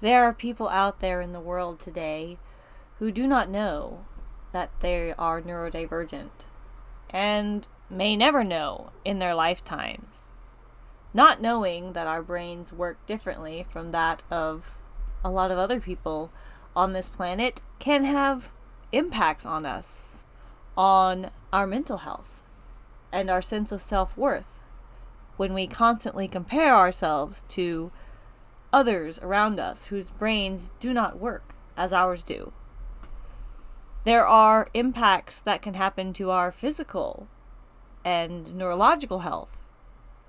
There are people out there in the world today who do not know that they are neurodivergent and may never know in their lifetimes. Not knowing that our brains work differently from that of a lot of other people on this planet can have impacts on us, on our mental health, and our sense of self worth when we constantly compare ourselves to others around us whose brains do not work as ours do. There are impacts that can happen to our physical and neurological health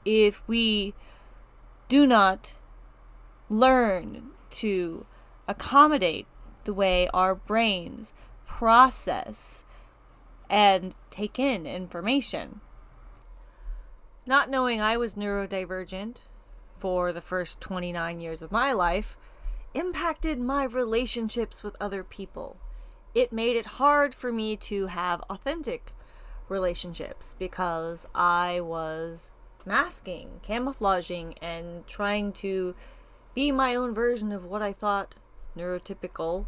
if we do not learn to accommodate the way our brains process and take in information. Not knowing I was neurodivergent for the first 29 years of my life impacted my relationships with other people. It made it hard for me to have authentic relationships because I was masking, camouflaging, and trying to be my own version of what I thought neurotypical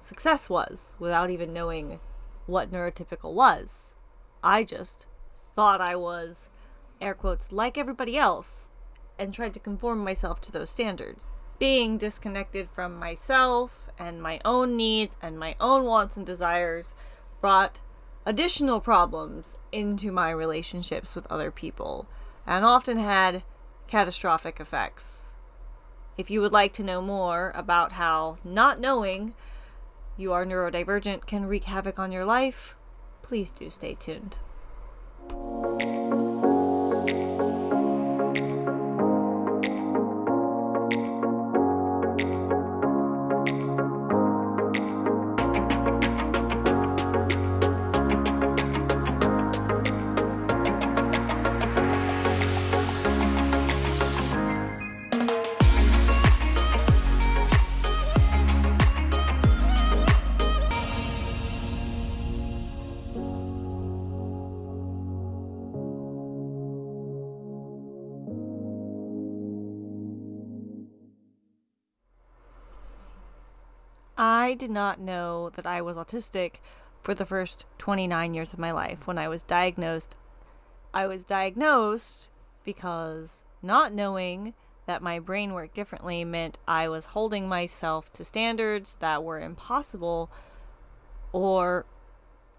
success was without even knowing what neurotypical was. I just thought I was, air quotes, like everybody else and tried to conform myself to those standards. Being disconnected from myself and my own needs and my own wants and desires brought additional problems into my relationships with other people and often had catastrophic effects. If you would like to know more about how not knowing you are neurodivergent can wreak havoc on your life, please do stay tuned. I did not know that I was autistic for the first 29 years of my life when I was diagnosed. I was diagnosed because not knowing that my brain worked differently meant I was holding myself to standards that were impossible or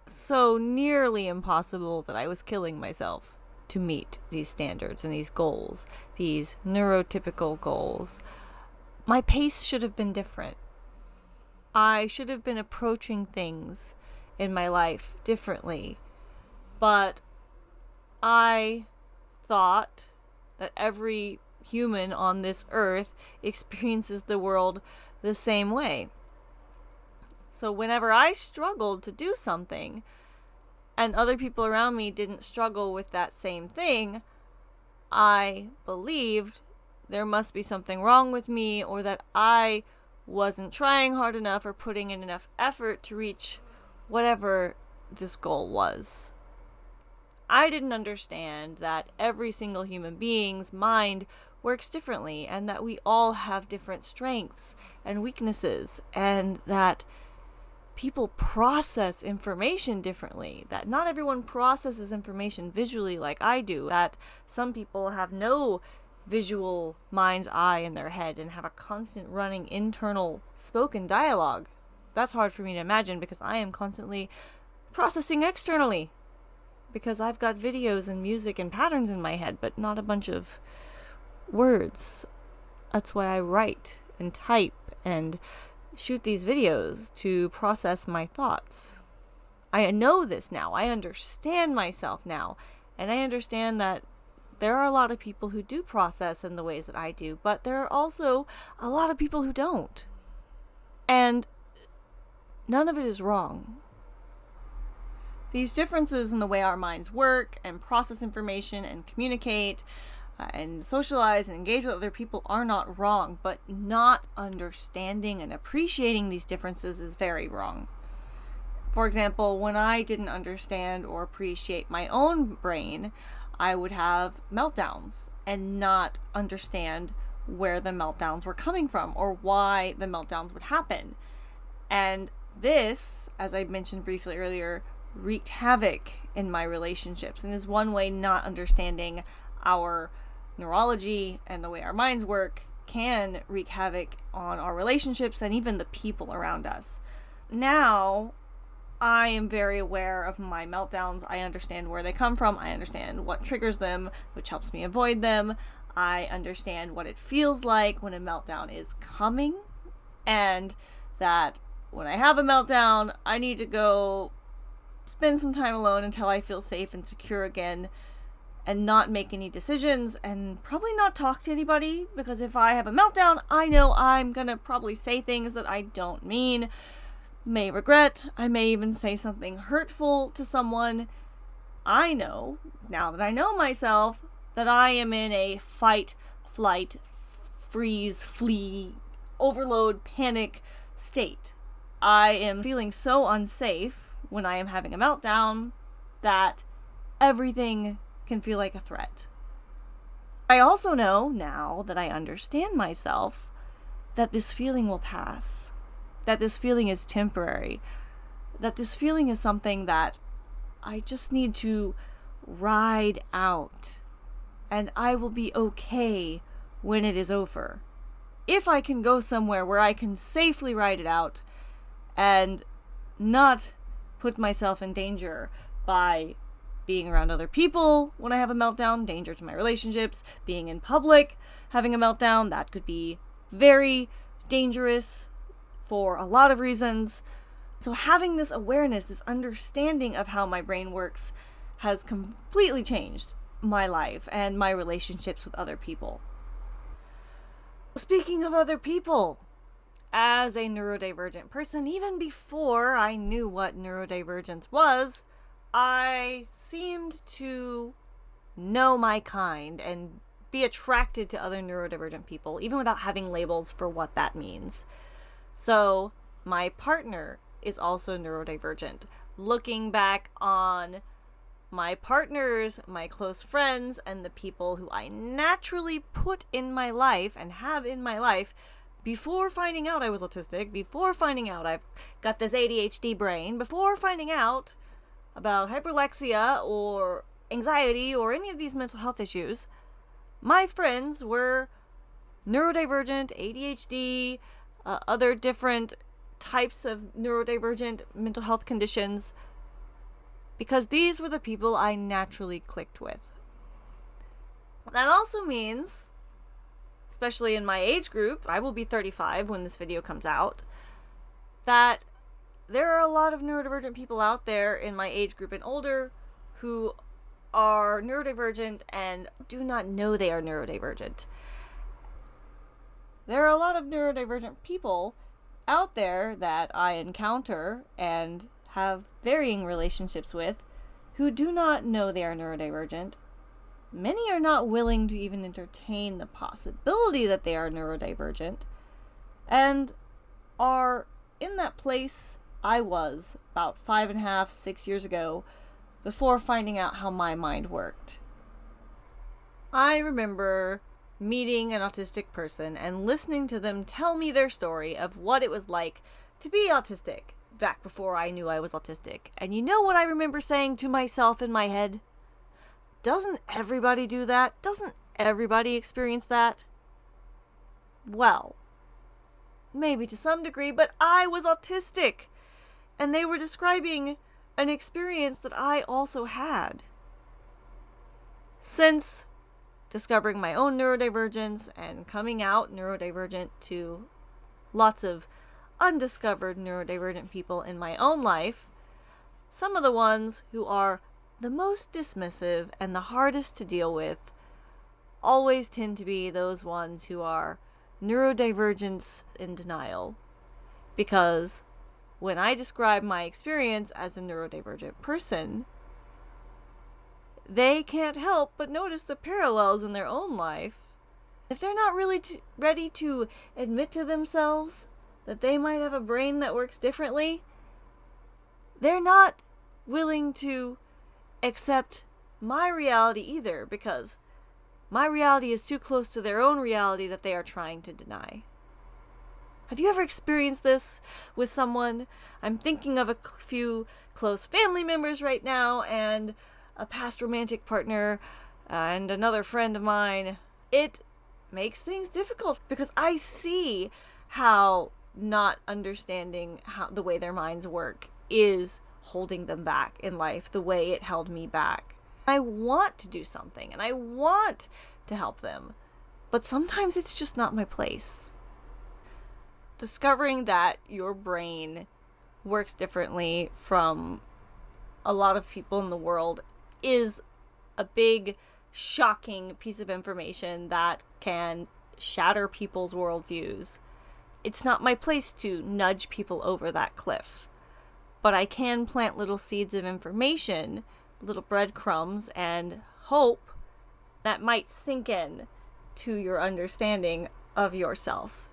so nearly impossible that I was killing myself to meet these standards and these goals, these neurotypical goals. My pace should have been different. I should have been approaching things in my life differently. But I thought that every human on this earth experiences the world the same way. So whenever I struggled to do something and other people around me didn't struggle with that same thing, I believed there must be something wrong with me or that I wasn't trying hard enough or putting in enough effort to reach whatever this goal was. I didn't understand that every single human being's mind works differently and that we all have different strengths and weaknesses and that people process information differently that not everyone processes information visually like I do that some people have no visual mind's eye in their head and have a constant running internal spoken dialogue. That's hard for me to imagine because I am constantly processing externally. Because I've got videos and music and patterns in my head, but not a bunch of words. That's why I write and type and shoot these videos to process my thoughts. I know this now. I understand myself now. And I understand that there are a lot of people who do process in the ways that I do, but there are also a lot of people who don't. And none of it is wrong. These differences in the way our minds work and process information and communicate uh, and socialize and engage with other people are not wrong, but not understanding and appreciating these differences is very wrong. For example, when I didn't understand or appreciate my own brain, I would have meltdowns and not understand where the meltdowns were coming from or why the meltdowns would happen. And this, as I mentioned briefly earlier, wreaked havoc in my relationships and is one way not understanding our neurology and the way our minds work can wreak havoc on our relationships and even the people around us. Now, I am very aware of my meltdowns. I understand where they come from. I understand what triggers them, which helps me avoid them. I understand what it feels like when a meltdown is coming, and that when I have a meltdown, I need to go spend some time alone until I feel safe and secure again and not make any decisions and probably not talk to anybody because if I have a meltdown, I know I'm gonna probably say things that I don't mean, may regret, I may even say something hurtful to someone. I know, now that I know myself, that I am in a fight, flight, freeze, flee, overload, panic state. I am feeling so unsafe when I am having a meltdown that everything can feel like a threat. I also know, now that I understand myself, that this feeling will pass, that this feeling is temporary, that this feeling is something that I just need to ride out, and I will be okay when it is over. If I can go somewhere where I can safely ride it out and not put myself in danger by being around other people when I have a meltdown, danger to my relationships, being in public, having a meltdown, that could be very dangerous for a lot of reasons. So, having this awareness, this understanding of how my brain works, has completely changed my life and my relationships with other people. Speaking of other people, as a neurodivergent person, even before I knew what neurodivergence was, I seemed to know my kind and be attracted to other neurodivergent people, even without having labels for what that means. So, my partner is also neurodivergent. Looking back on my partners, my close friends, and the people who I naturally put in my life and have in my life before finding out I was autistic, before finding out I've got this ADHD brain, before finding out about hyperlexia or anxiety or any of these mental health issues, my friends were neurodivergent, ADHD, uh, other different types of neurodivergent mental health conditions, because these were the people I naturally clicked with. That also means, especially in my age group, I will be 35 when this video comes out, that there are a lot of neurodivergent people out there in my age group and older who are neurodivergent and do not know they are neurodivergent. There are a lot of neurodivergent people out there that I encounter and have varying relationships with who do not know they are neurodivergent. Many are not willing to even entertain the possibility that they are neurodivergent and are in that place I was about five and a half, six years ago before finding out how my mind worked. I remember meeting an autistic person and listening to them tell me their story of what it was like to be autistic back before I knew I was autistic. And you know what I remember saying to myself in my head? Doesn't everybody do that? Doesn't everybody experience that? Well, maybe to some degree, but I was autistic and they were describing an experience that I also had. Since discovering my own neurodivergence and coming out neurodivergent to lots of undiscovered neurodivergent people in my own life, some of the ones who are the most dismissive and the hardest to deal with always tend to be those ones who are neurodivergence in denial. Because when I describe my experience as a neurodivergent person, they can't help but notice the parallels in their own life. If they're not really ready to admit to themselves that they might have a brain that works differently, they're not willing to accept my reality either because my reality is too close to their own reality that they are trying to deny. Have you ever experienced this with someone? I'm thinking of a few close family members right now and a past romantic partner uh, and another friend of mine. It makes things difficult because I see how not understanding how the way their minds work is holding them back in life the way it held me back. I want to do something and I want to help them, but sometimes it's just not my place discovering that your brain works differently from a lot of people in the world is a big, shocking piece of information that can shatter people's worldviews. It's not my place to nudge people over that cliff, but I can plant little seeds of information, little breadcrumbs, and hope that might sink in to your understanding of yourself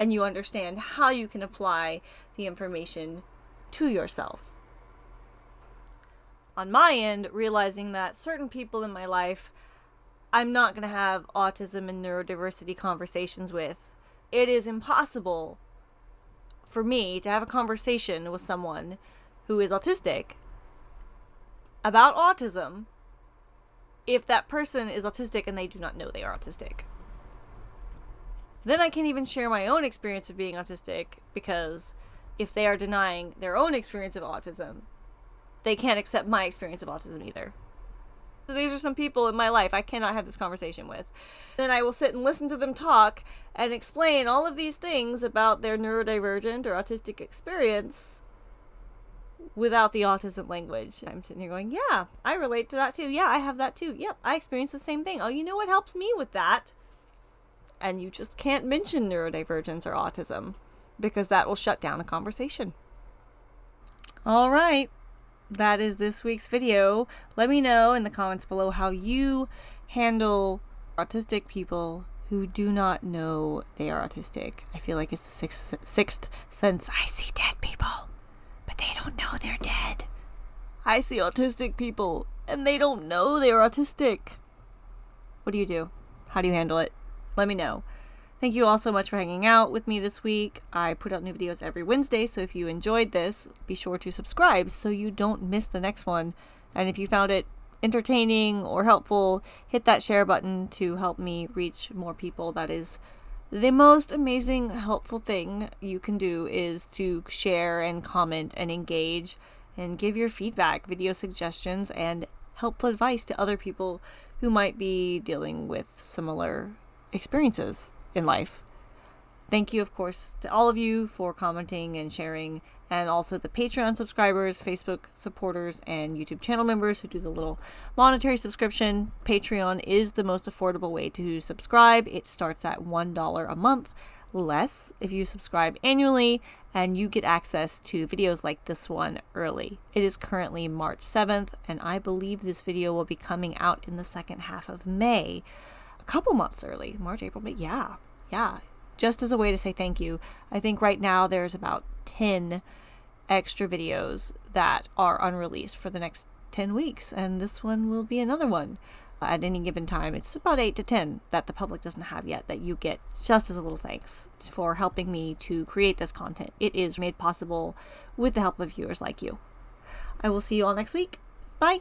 and you understand how you can apply the information to yourself. On my end, realizing that certain people in my life I'm not going to have autism and neurodiversity conversations with. It is impossible for me to have a conversation with someone who is autistic about autism if that person is autistic and they do not know they are autistic. Then I can't even share my own experience of being autistic because if they are denying their own experience of autism, they can't accept my experience of autism either. So these are some people in my life I cannot have this conversation with. Then I will sit and listen to them talk and explain all of these things about their neurodivergent or autistic experience without the autism language. I'm sitting here going, Yeah, I relate to that too. Yeah, I have that too. Yep, I experience the same thing. Oh, you know what helps me with that? and you just can't mention neurodivergence or autism because that will shut down a conversation. All right, that is this week's video. Let me know in the comments below how you handle autistic people who do not know they are autistic. I feel like it's the sixth, sixth sense. I see dead people, but they don't know they're dead. I see autistic people, and they don't know they're autistic. What do you do? How do you handle it? let me know. Thank you all so much for hanging out with me this week. I put out new videos every Wednesday, so if you enjoyed this, be sure to subscribe so you don't miss the next one. And if you found it entertaining or helpful, hit that share button to help me reach more people. That is the most amazing, helpful thing you can do is to share and comment and engage and give your feedback, video suggestions, and helpful advice to other people who might be dealing with similar experiences in life. Thank you, of course, to all of you for commenting and sharing, and also the Patreon subscribers, Facebook supporters, and YouTube channel members who do the little monetary subscription. Patreon is the most affordable way to subscribe. It starts at $1 a month less if you subscribe annually, and you get access to videos like this one early. It is currently March 7th, and I believe this video will be coming out in the second half of May couple months early March, April, May. Yeah, yeah. Just as a way to say thank you. I think right now there's about 10 extra videos that are unreleased for the next 10 weeks, and this one will be another one at any given time. It's about 8 to 10 that the public doesn't have yet that you get just as a little thanks for helping me to create this content. It is made possible with the help of viewers like you. I will see you all next week. Bye.